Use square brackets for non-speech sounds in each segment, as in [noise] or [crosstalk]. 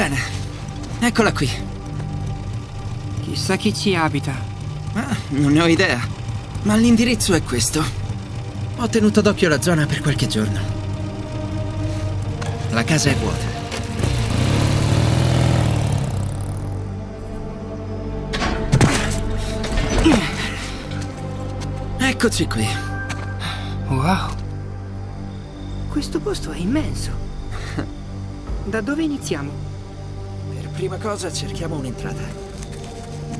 Bene, eccola qui. Chissà chi ci abita. Ah, non ne ho idea, ma l'indirizzo è questo. Ho tenuto d'occhio la zona per qualche giorno. La casa è vuota. Eccoci qui. Wow. Questo posto è immenso. Da dove iniziamo? Prima cosa cerchiamo un'entrata.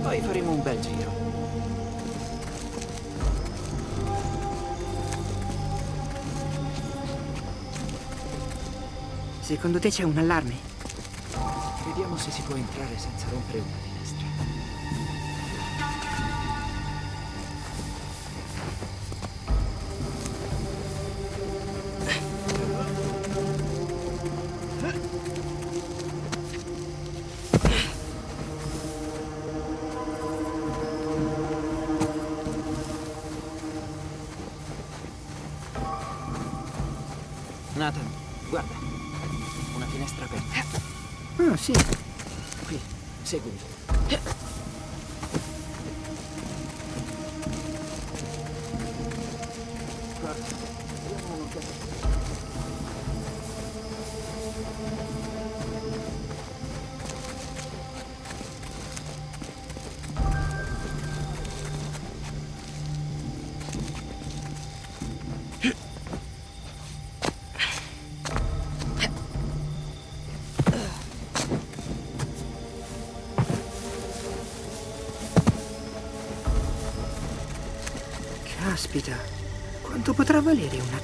Poi faremo un bel giro. Secondo te c'è un allarme? Vediamo se si può entrare senza rompere una sì. Qui, seguimi.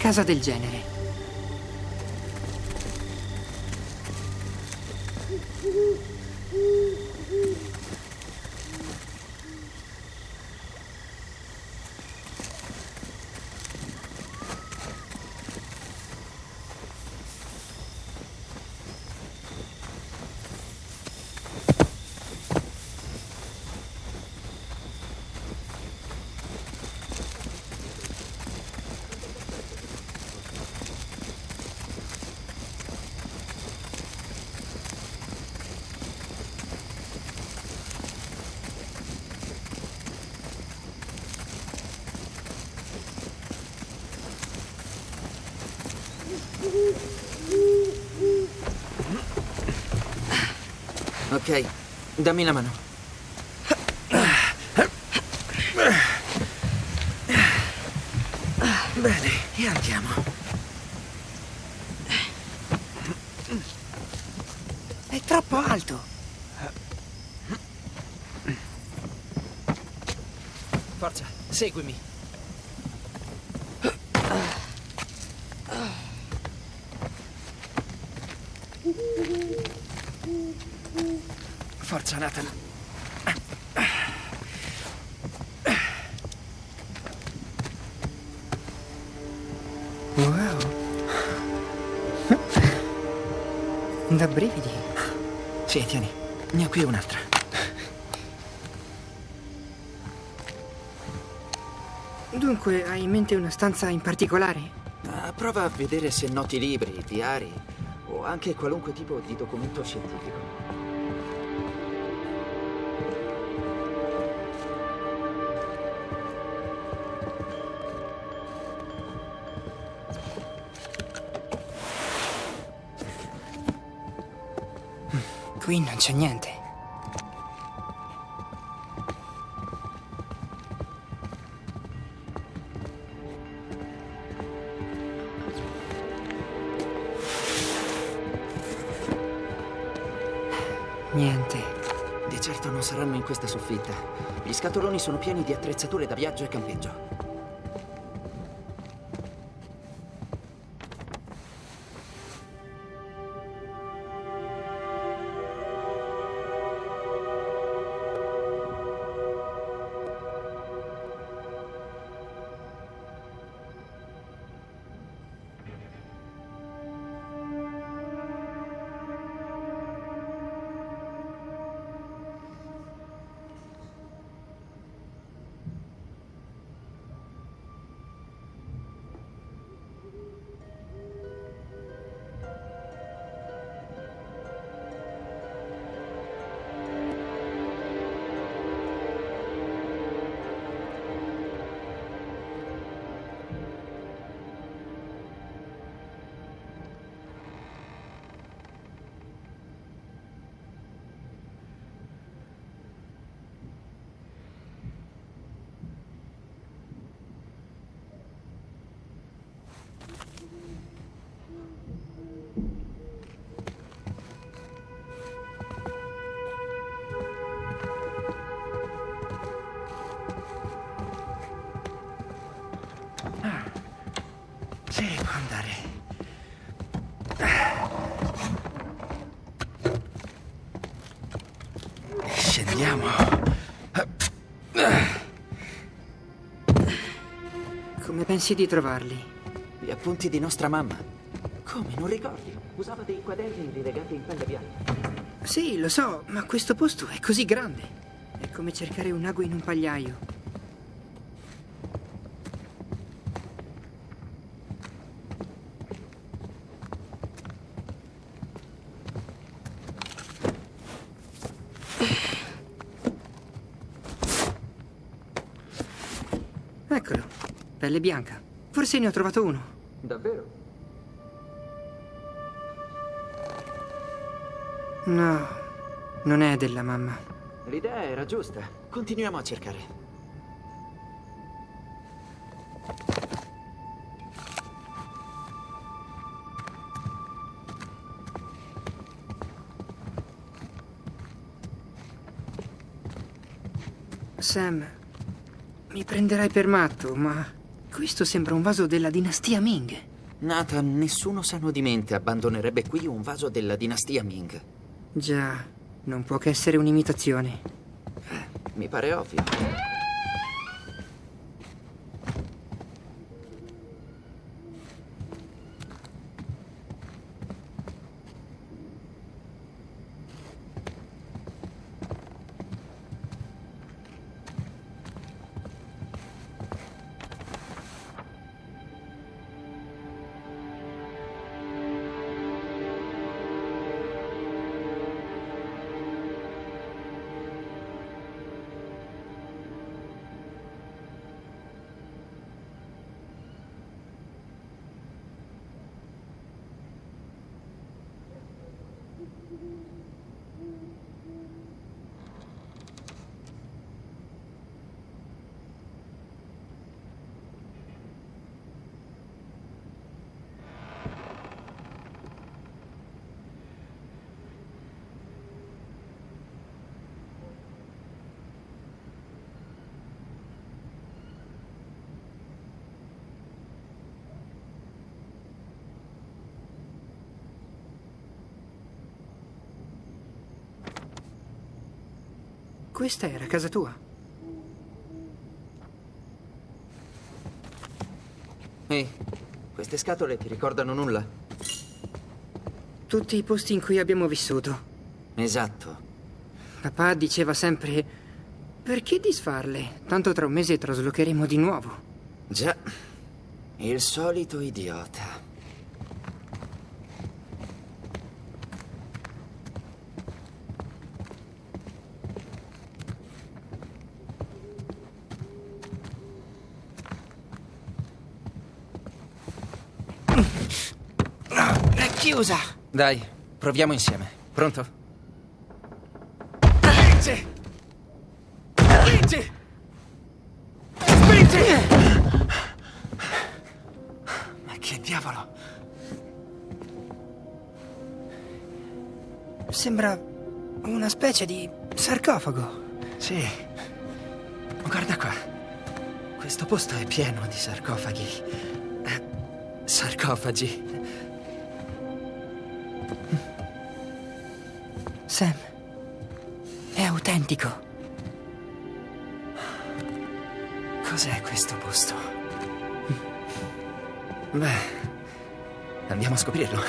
Casa del genere? Ok, dammi la mano. Bene, e andiamo. È troppo alto. Forza, seguimi. Sì, tieni. Ne ho qui un'altra. Dunque, hai in mente una stanza in particolare? Ah, prova a vedere se noti libri, diari o anche qualunque tipo di documento scientifico. Qui non c'è niente. Niente. Di certo non saranno in questa soffitta. Gli scatoloni sono pieni di attrezzature da viaggio e campeggio. Scendiamo. Come pensi di trovarli? Gli appunti di nostra mamma. Come, non ricordi? Usava dei quaderni rilegati in pelle bianca. Sì, lo so, ma questo posto è così grande. È come cercare un ago in un pagliaio. Pelle bianca. Forse ne ho trovato uno. Davvero? No, non è della mamma. L'idea era giusta. Continuiamo a cercare. Sam, mi prenderai per matto, ma questo sembra un vaso della dinastia Ming. Nathan, nessuno sano di mente abbandonerebbe qui un vaso della dinastia Ming. Già, non può che essere un'imitazione. Mi pare ovvio. Questa era casa tua. Ehi, queste scatole ti ricordano nulla? Tutti i posti in cui abbiamo vissuto. Esatto. Papà diceva sempre: Perché disfarle? Tanto tra un mese traslocheremo di nuovo. Già. Il solito idiota. È chiusa! Dai, proviamo insieme. Pronto? Spingi! Spingi! Spingi! Ma che diavolo? Sembra una specie di sarcofago. Sì. Guarda qua. Questo posto è pieno di sarcofaghi. Eh, sarcofagi. Sam, è autentico. Cos'è questo posto? Beh, andiamo a scoprirlo.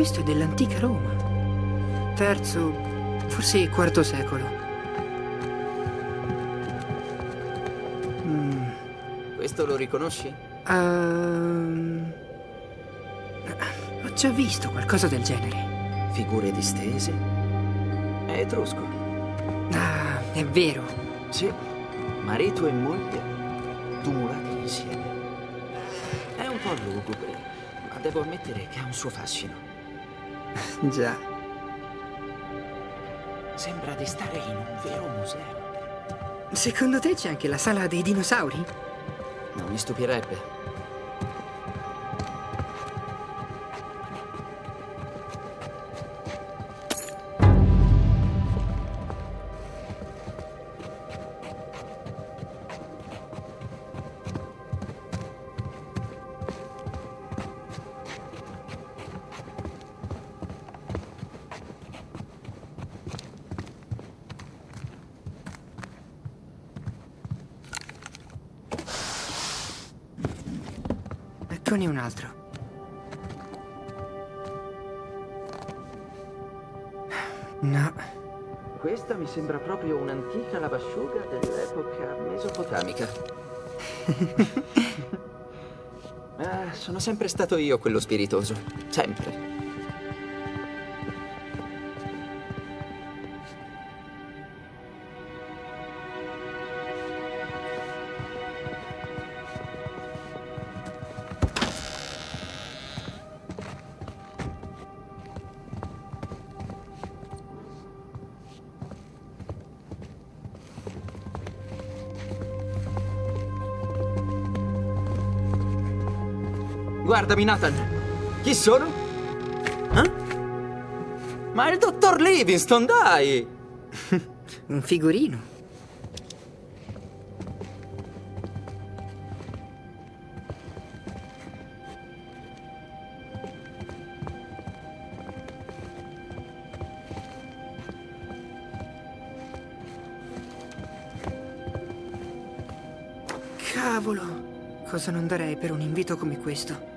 Questo è dell'antica Roma. Terzo, forse quarto secolo. Mm, Questo lo riconosci? ehm, ho già visto qualcosa del genere. Figure distese? È etrusco. Ah, è vero. Sì. Marito e moglie tumulati insieme. È un po' lugubre, ma devo ammettere che ha un suo fascino. Già. Sembra di stare in un vero museo. Secondo te c'è anche la sala dei dinosauri? Non mi stupirebbe. Eccone un altro. No, Questa mi sembra proprio un'antica lavasciuga dell'epoca mesopotamica. [laughs] ah, sono sempre stato io quello spiritoso. Sempre. Guardami, Nathan. Chi sono? Eh? Ma è il dottor Livingston, dai! [laughs] un figurino. Cavolo! Cosa non darei per un invito come questo?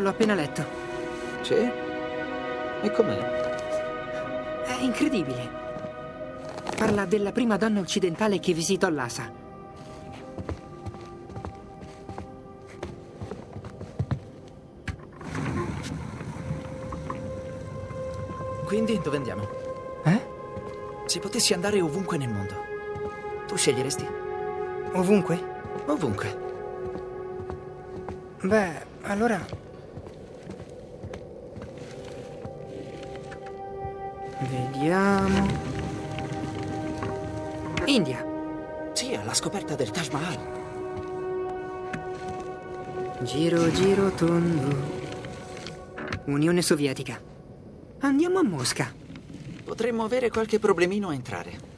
L'ho appena letto. Sì? E com'è? È incredibile. Parla della prima donna occidentale che visitò Lhasa. Quindi dove andiamo? Eh? Se potessi andare ovunque nel mondo, tu sceglieresti? Ovunque? Ovunque. Beh, allora... scoperta del Taj Mahal. Giro, giro, tondo. Unione Sovietica. Andiamo a Mosca. Potremmo avere qualche problemino a entrare.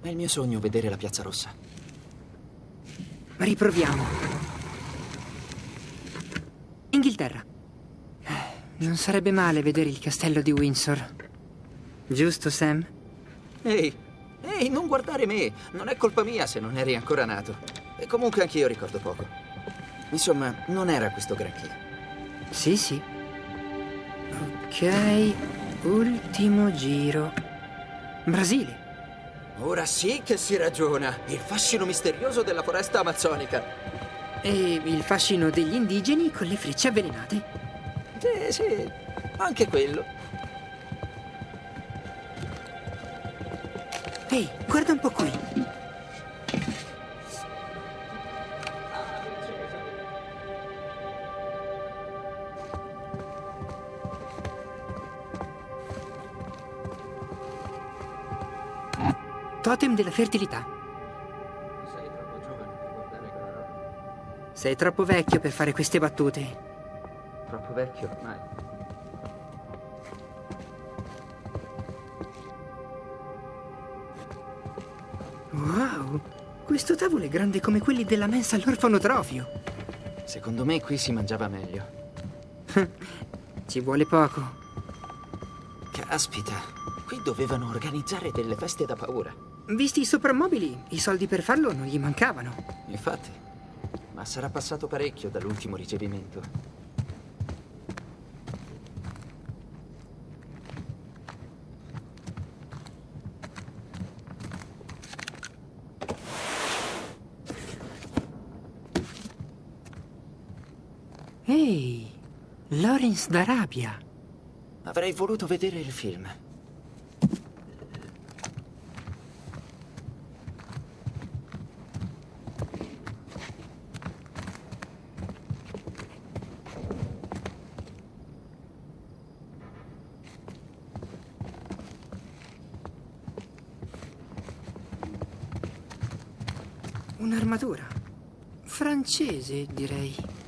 È il mio sogno vedere la Piazza Rossa. Riproviamo. Inghilterra. Non sarebbe male vedere il castello di Windsor. Giusto, Sam? Ehi, ehi, non guardare me! Non è colpa mia se non eri ancora nato. E comunque anch'io ricordo poco. Insomma, non era questo granché. Sì, sì. Ok, ultimo giro. Brasile. Ora sì che si ragiona. Il fascino misterioso della foresta amazzonica. E il fascino degli indigeni con le frecce avvelenate. Sì, sì, anche quello. Ehi, guarda un po' qui. Totem della fertilità. Sei troppo giovane per guardare quella roba. Sei troppo vecchio per fare queste battute. Troppo vecchio ormai. Wow, questo tavolo è grande come quelli della mensa all'orfanotrofio. Secondo me qui si mangiava meglio. [laughs] Ci vuole poco. Caspita, qui dovevano organizzare delle feste da paura. Visti i soprammobili, i soldi per farlo non gli mancavano. Infatti, ma sarà passato parecchio dall'ultimo ricevimento. Ehi, Lawrence d'Arabia. Avrei voluto vedere il film. Un'armatura. Francese, direi.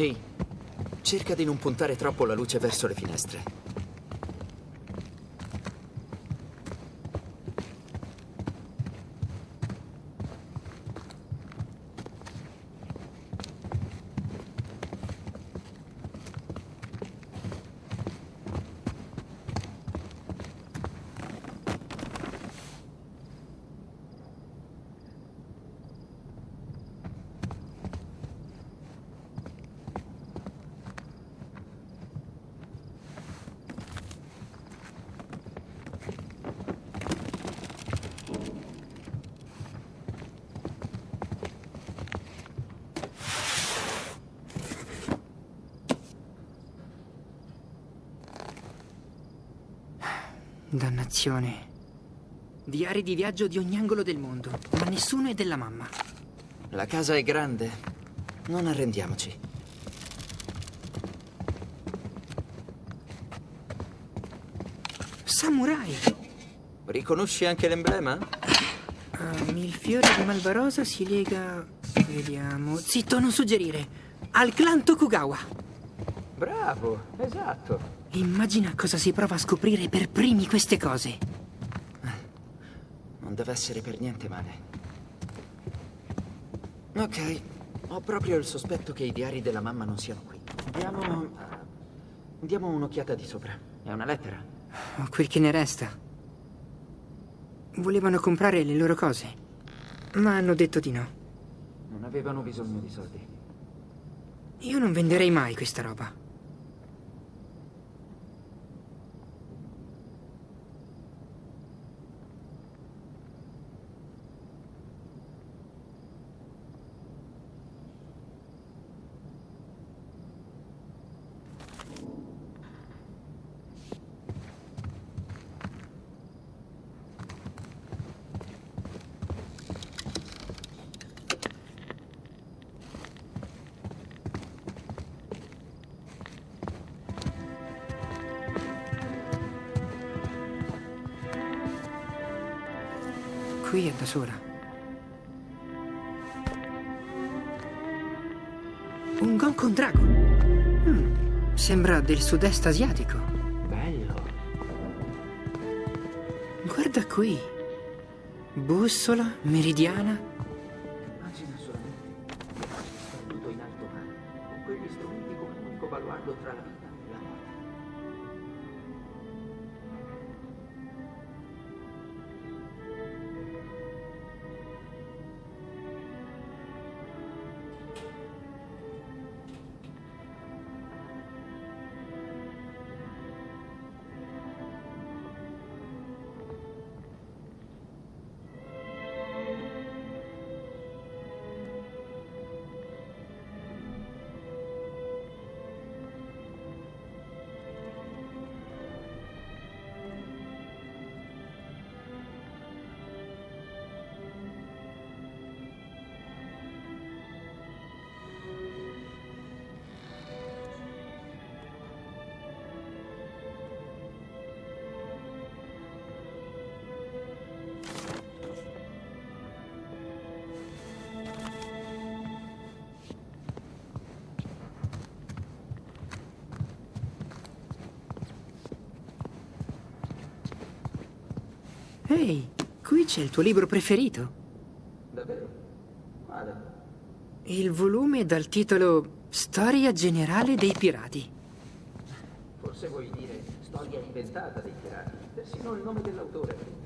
Ehi, cerca di non puntare troppo la luce verso le finestre. Dannazione. Diari di viaggio di ogni angolo del mondo, ma nessuno è della mamma. La casa è grande. Non arrendiamoci. Samurai! Riconosci anche l'emblema? Um, il fiore di Malvarosa si lega. Vediamo. Zitto, non suggerire. Al clan Tokugawa. Bravo, esatto. Immagina cosa si prova a scoprire per primi queste cose. Non deve essere per niente male. Ok, ho proprio il sospetto che i diari della mamma non siano qui. Diamo... Diamo un'occhiata di sopra. È una lettera. O quel che ne resta. Volevano comprare le loro cose, ma hanno detto di no. Non avevano bisogno di soldi. Io non venderei mai questa roba. Sola. Un Gonkon Dragon. Hmm, sembra del sud-est asiatico. Bello. Guarda qui. Bussola, meridiana. Ehi, qui c'è il tuo libro preferito. Davvero? Quale? Il volume dal titolo Storia generale dei pirati. Forse vuoi dire storia inventata dei pirati. Persino il nome dell'autore.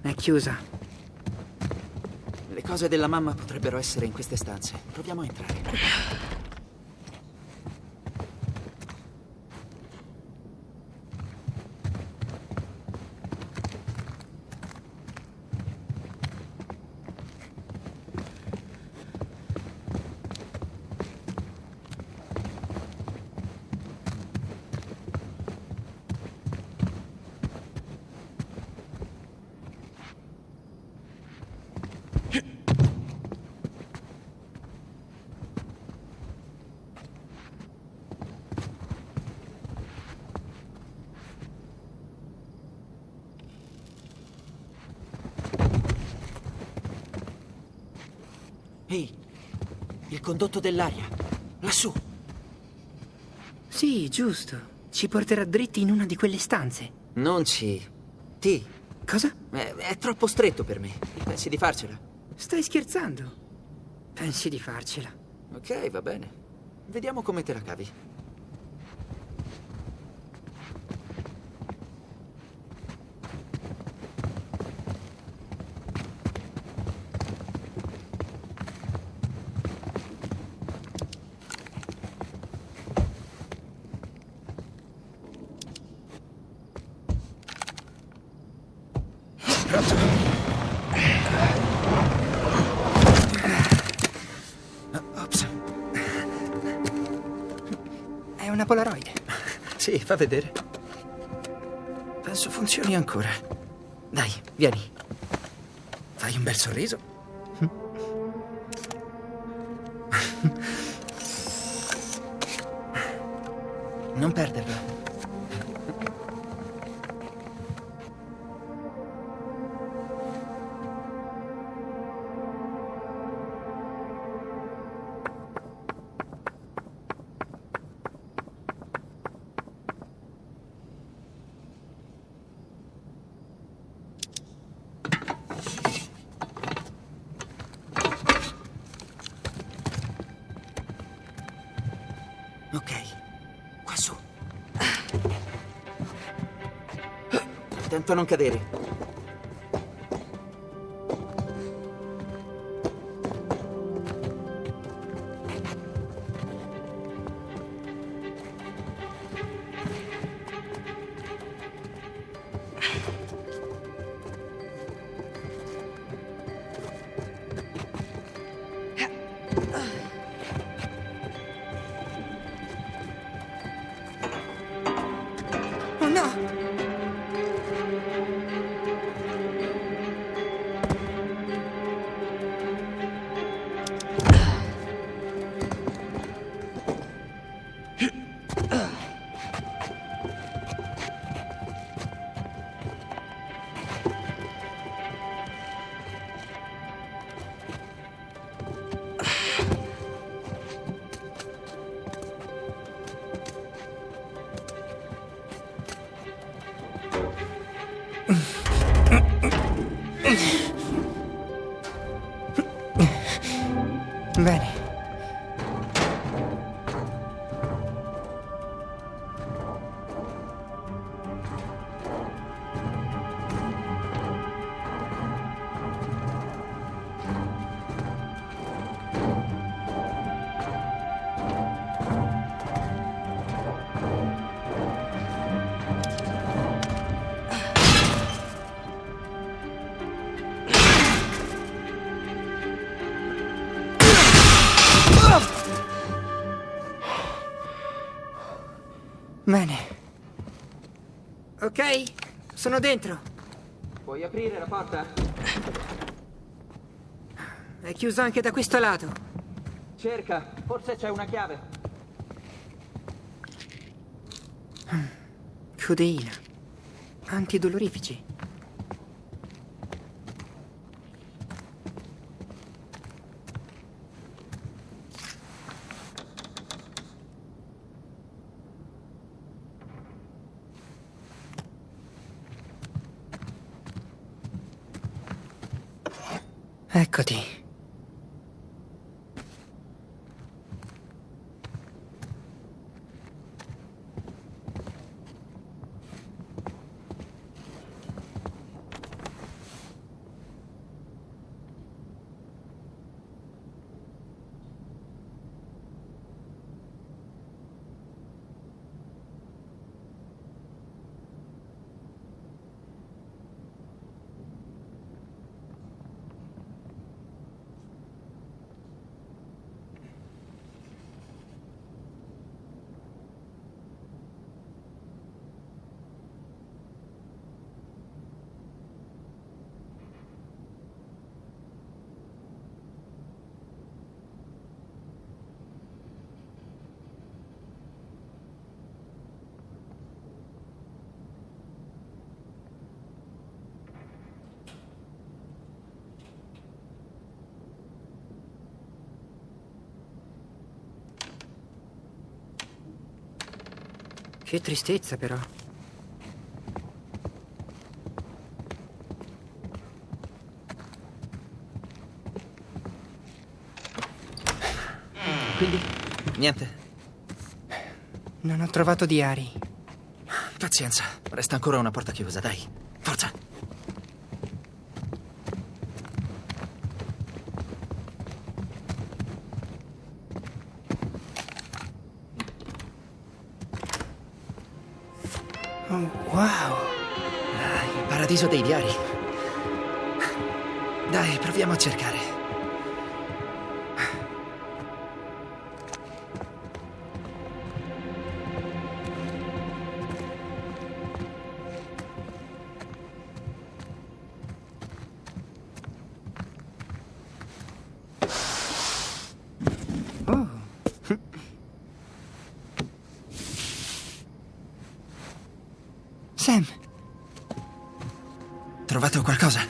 È chiusa. Le cose della mamma potrebbero essere in queste stanze. Proviamo a entrare. Ehi, il condotto dell'aria. Lassù. Sì, giusto. Ci porterà dritti in una di quelle stanze. Non ci... Ti. Cosa? È, è troppo stretto per me. Pensi di farcela? Stai scherzando? Pensi di farcela? Ok, va bene. Vediamo come te la cavi. Polaroid. Sì, fa vedere. Penso funzioni ancora. Dai, vieni. Fai un bel sorriso. Non cadere. Bene. Ok, sono dentro. Puoi aprire la porta? È chiuso anche da questo lato. Cerca, forse c'è una chiave. Codeina. Antidolorifici. 客厅。Che tristezza, però. Quindi, niente. Non ho trovato diari. Pazienza, resta ancora una porta chiusa, dai. Paradiso dei diari. Dai, proviamo a cercare. Trovato qualcosa?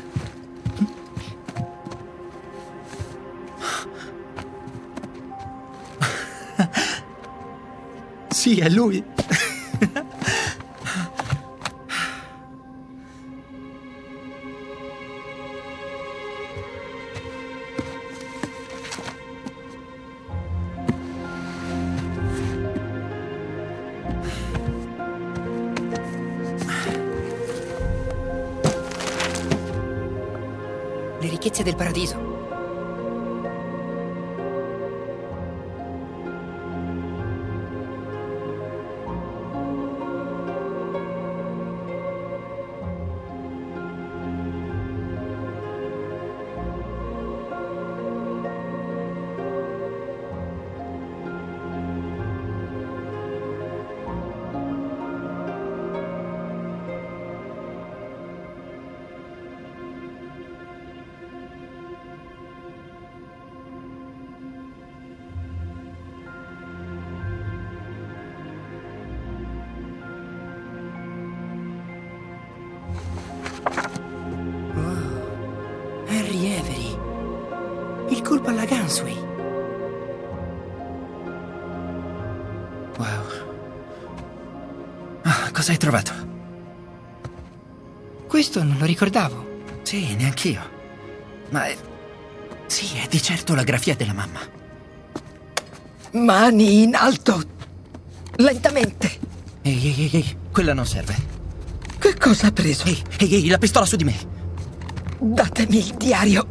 [laughs] Sì, è lui. [laughs] del paradiso. Harry Avery. Il colpo alla Gansway. Wow. Ah, cosa hai trovato? Questo non lo ricordavo. Sì, neanch'io. Ma è... Sì, è di certo la grafia della mamma. Mani in alto. Lentamente. Ehi, ehi, ehi, ehi, quella non serve. Che cosa ha preso? Ehi, ehi, ehi, la pistola su di me. Datemi il diario.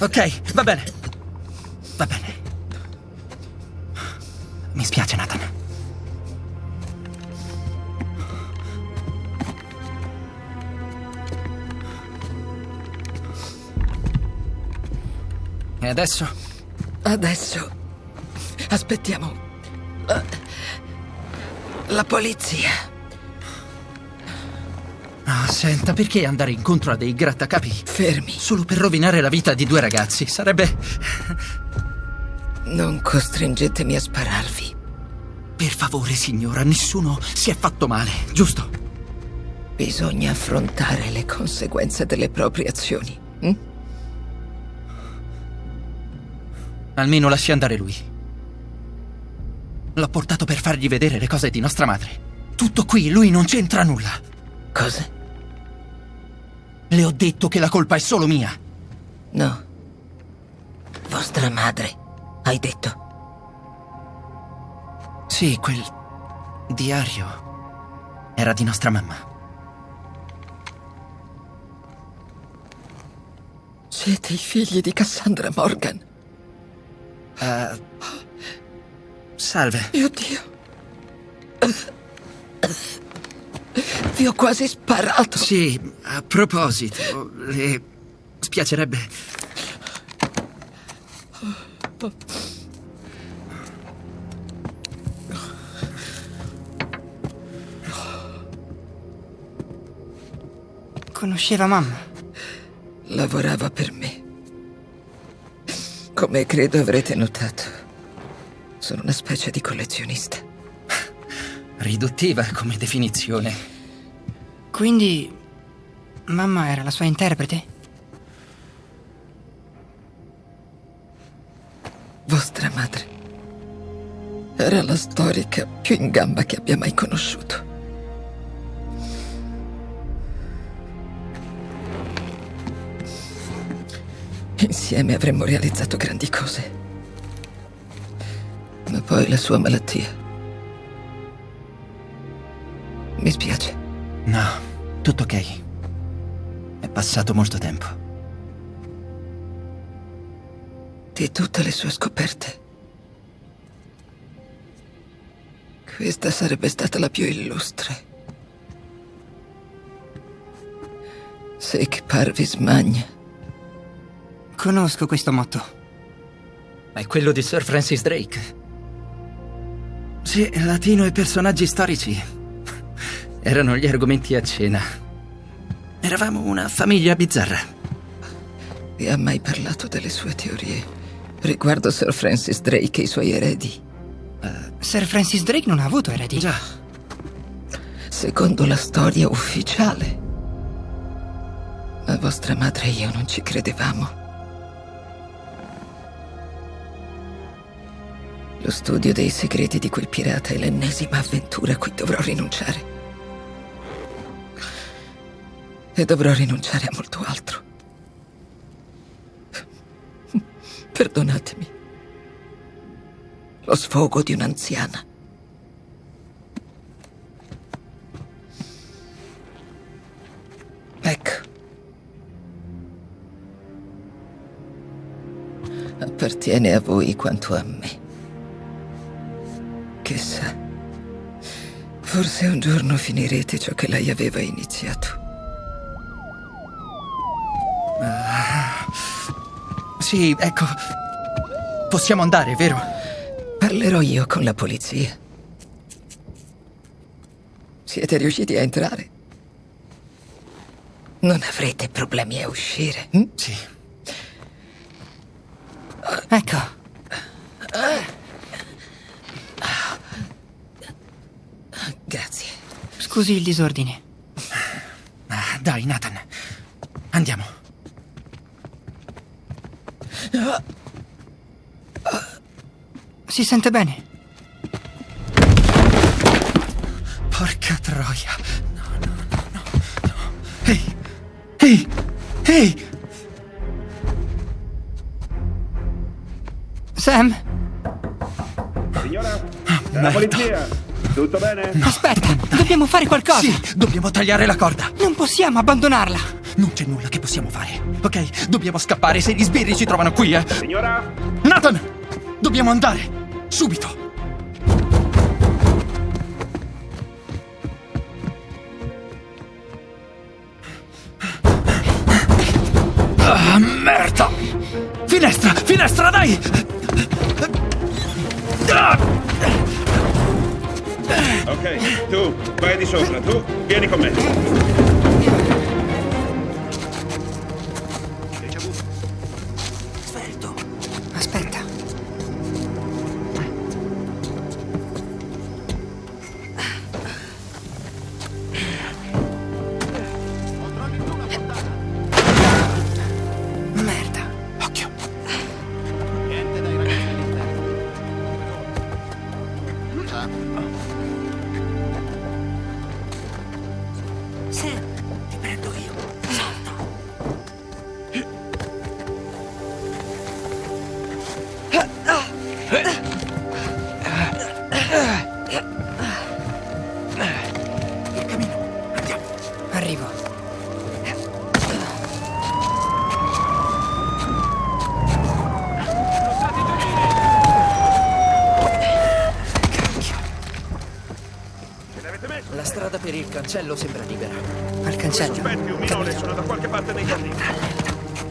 Ok, va bene. Va bene. Mi spiace, Nathan. E adesso? Adesso aspettiamo. La, la polizia. Senta, perché andare incontro a dei grattacapi Fermi. solo per rovinare la vita di due ragazzi? Sarebbe... Non costringetemi a spararvi. Per favore, signora, nessuno si è fatto male, giusto? Bisogna affrontare le conseguenze delle proprie azioni. hm? Almeno lasci andare lui. L'ho portato per fargli vedere le cose di nostra madre. Tutto qui, lui non c'entra nulla. Cosa? Le ho detto che la colpa è solo mia. No. Vostra madre, hai detto. Sì, quel diario era di nostra mamma. Siete i figli di Cassandra Morgan. Eh, salve. Mio Dio. Vi ho quasi sparato. Sì, a proposito, le spiacerebbe. Conosceva mamma. Lavorava per me. Come credo avrete notato, sono una specie di collezionista. Riduttiva come definizione. Quindi mamma era la sua interprete? Vostra madre Era la storica più in gamba che abbia mai conosciuto. Insieme avremmo realizzato grandi cose. Ma poi la sua malattia. Mi spiace. No, tutto ok. È passato molto tempo. Di tutte le sue scoperte. Questa sarebbe stata la più illustre. Sic parvis magna. Conosco questo motto. È quello di Sir Francis Drake. Sì, latino e personaggi storici. Erano gli argomenti a cena. Eravamo una famiglia bizzarra. Vi ha mai parlato delle sue teorie riguardo Sir Francis Drake e i suoi eredi? Sir Francis Drake non ha avuto eredi. Già, Secondo la storia ufficiale. Ma vostra madre e io non ci credevamo. Lo studio dei segreti di quel pirata è l'ennesima avventura a cui dovrò rinunciare. E dovrò rinunciare a molto altro. Perdonatemi. Lo sfogo di un'anziana. Ecco. Appartiene a voi quanto a me. Chissà. Forse un giorno finirete ciò che lei aveva iniziato. Sì, ecco. Possiamo andare, vero? Parlerò io con la polizia. Siete riusciti a entrare? Non avrete problemi a uscire. hm? Sì. Ecco, Grazie. scusi il disordine. Ah, dai, Nathan. Andiamo. Si sente bene? Porca troia. No, no, no, no, no. Ehi! Ehi! Ehi! Sam, Signora? Ah, la polizia? Tutto bene? aspetta, dobbiamo fare qualcosa. Sì, dobbiamo tagliare la corda. Non possiamo abbandonarla. Non c'è nulla che possiamo fare, ok? Dobbiamo scappare se gli sbirri ci trovano qui, eh? Signora? Nathan! Dobbiamo andare! Dai! Ok, tu vai di sopra, tu vieni con me.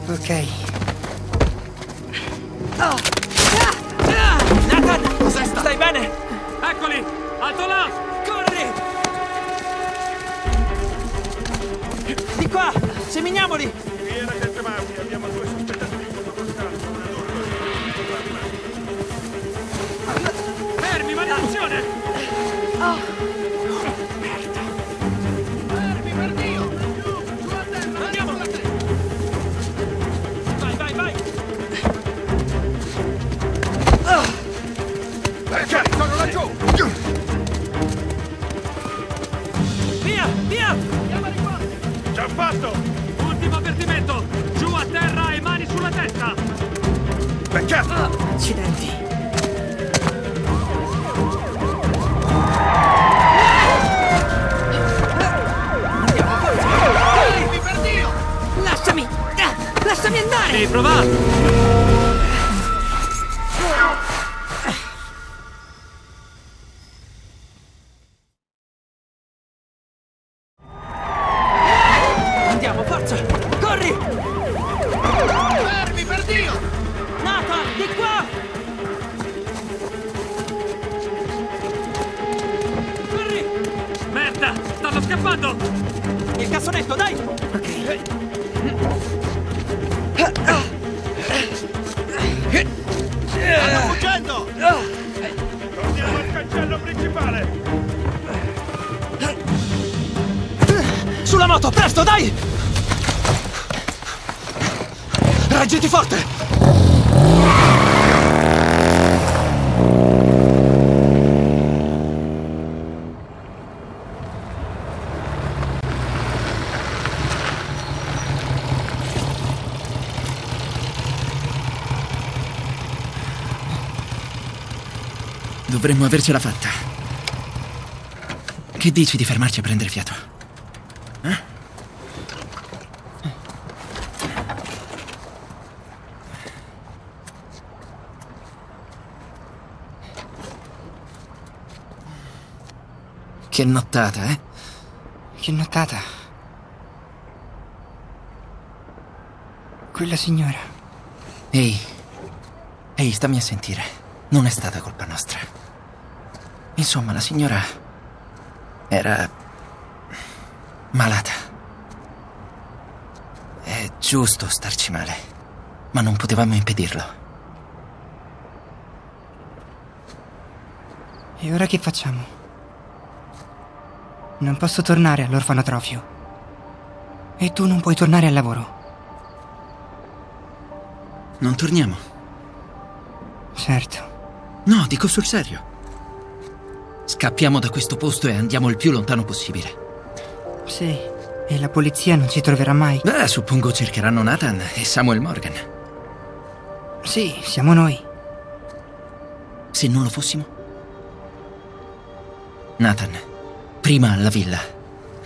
Ok. Nathan! Cos'è Stai bene? Eccoli! Alto là! Corri! Di qua! Seminiamoli! Via la gente Mausi, abbiamo due sospettati di fotoconstalto. Una loro Fermi, maledizione! Accidenti. Lasciami! Ah, Lasciami andare! Devi provare! Merda! Stanno scappando! Il cassonetto, dai! Ok. Stanno fuggendo! Torniamo al cancello principale! Sulla moto, presto, dai! Reggiti forte! Dovremmo avercela fatta. Che dici di fermarci a prendere fiato? Eh? Che nottata, eh? Che nottata. Quella signora. Ehi, ehi, stammi a sentire. Non è stata colpa nostra. Insomma, la signora era malata. È giusto starci male, ma non potevamo impedirlo. E ora che facciamo? Non posso tornare all'orfanotrofio. E tu non puoi tornare al lavoro. Non torniamo. Certo. No, dico sul serio. Scappiamo da questo posto e andiamo il più lontano possibile. Sì. E la polizia non ci troverà mai. Beh, suppongo cercheranno Nathan e Samuel Morgan. Sì, siamo noi. Se non lo fossimo? Nathan, prima alla villa,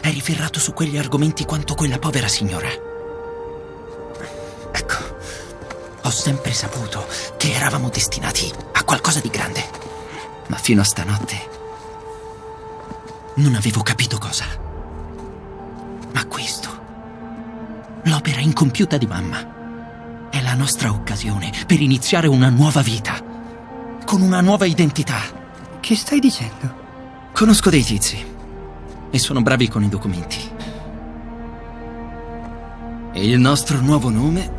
eri ferrato su quegli argomenti quanto quella povera signora. Ecco, ho sempre saputo che eravamo destinati a qualcosa di grande. Ma fino a stanotte non avevo capito cosa. Ma questo, l'opera incompiuta di mamma, è la nostra occasione per iniziare una nuova vita, con una nuova identità. Che stai dicendo? Conosco dei tizi e sono bravi con i documenti. E il nostro nuovo nome?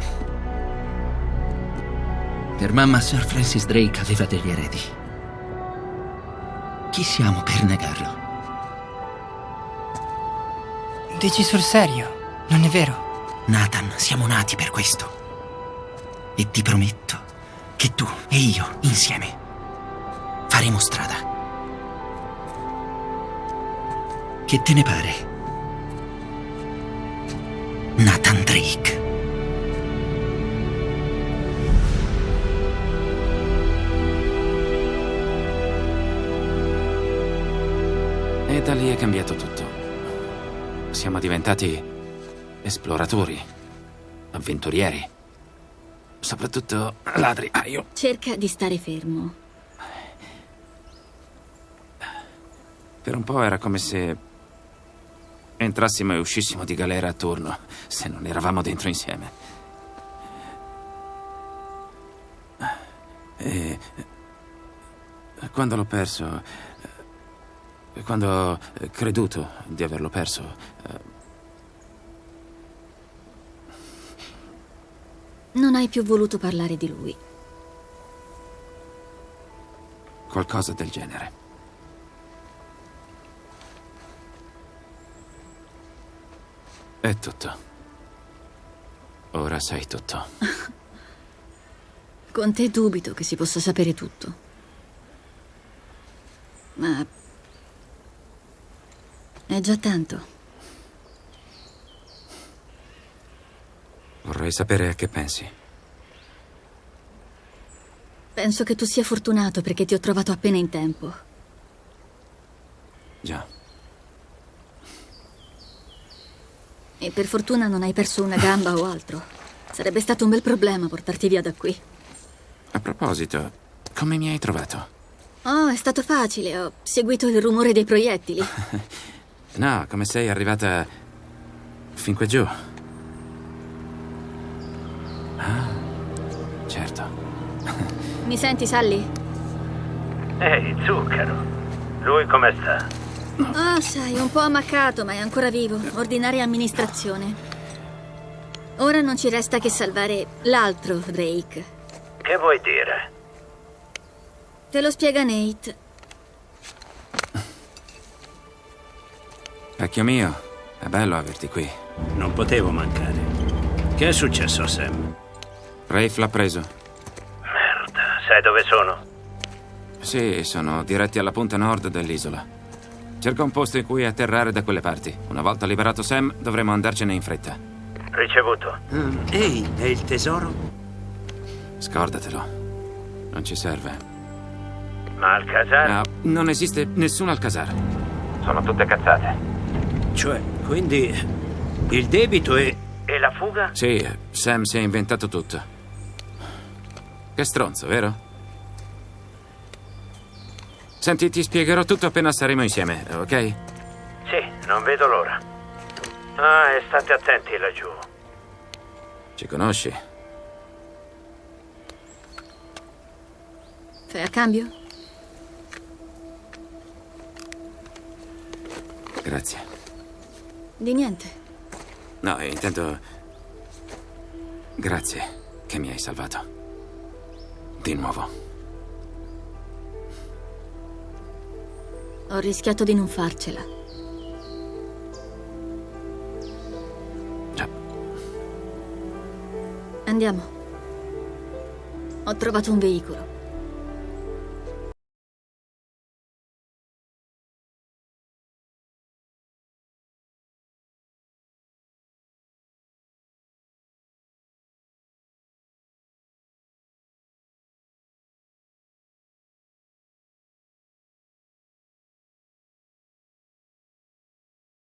Per mamma Sir Francis Drake aveva degli eredi. Chi siamo per negarlo? Dici sul serio? Non è vero? Nathan, siamo nati per questo. E ti prometto che tu e io, insieme, faremo strada. Che te ne pare? Nathan Drake. E da lì è cambiato tutto. Siamo diventati esploratori, avventurieri. Soprattutto ladri. Ah, io. Cerca di stare fermo. Per un po' era come se entrassimo e uscissimo di galera a turno, se non eravamo dentro insieme. E quando l'ho perso, quando ho creduto di averlo perso, Non hai più voluto parlare di lui. qualcosa del genere. È tutto. Ora sai tutto. [laughs] Con te dubito che si possa sapere tutto. Ma... È già tanto. Vorrei sapere a che pensi. Penso che tu sia fortunato perché ti ho trovato appena in tempo. Già. E per fortuna non hai perso una gamba o altro. Sarebbe stato un bel problema portarti via da qui. A proposito, come mi hai trovato? Oh, è stato facile. Ho seguito il rumore dei proiettili. [laughs] No, come sei arrivata fin qui giù? Ah, certo. [laughs] Mi senti, Sally? Ehi, zucchero. Lui come sta? Ah, sai, un po' ammaccato, ma è ancora vivo. Ordinaria amministrazione. Ora non ci resta che salvare l'altro Drake. Che vuoi dire? Te lo spiega Nate. Vecchio mio, è bello averti qui. Non potevo mancare. Che è successo a Sam? Rafe l'ha preso. Merda, sai dove sono? Sì, sono diretti alla punta nord dell'isola. Cerca un posto in cui atterrare da quelle parti. Una volta liberato Sam, dovremo andarcene in fretta. Ricevuto. ehi, e il tesoro? Scordatelo. Non ci serve. Ma Alcazar? No, non esiste nessun Alcazar. Sono tutte cazzate. Cioè, quindi il debito è... E la fuga? Sì, Sam si è inventato tutto. Che stronzo, vero? Senti, ti spiegherò tutto appena saremo insieme, ok? Sì, non vedo l'ora. Ah, e state attenti laggiù. Ci conosci? Fai a cambio? Grazie. Di niente. No, intendo... Grazie che mi hai salvato. Di nuovo. Ho rischiato di non farcela. Già. Andiamo. Ho trovato un veicolo.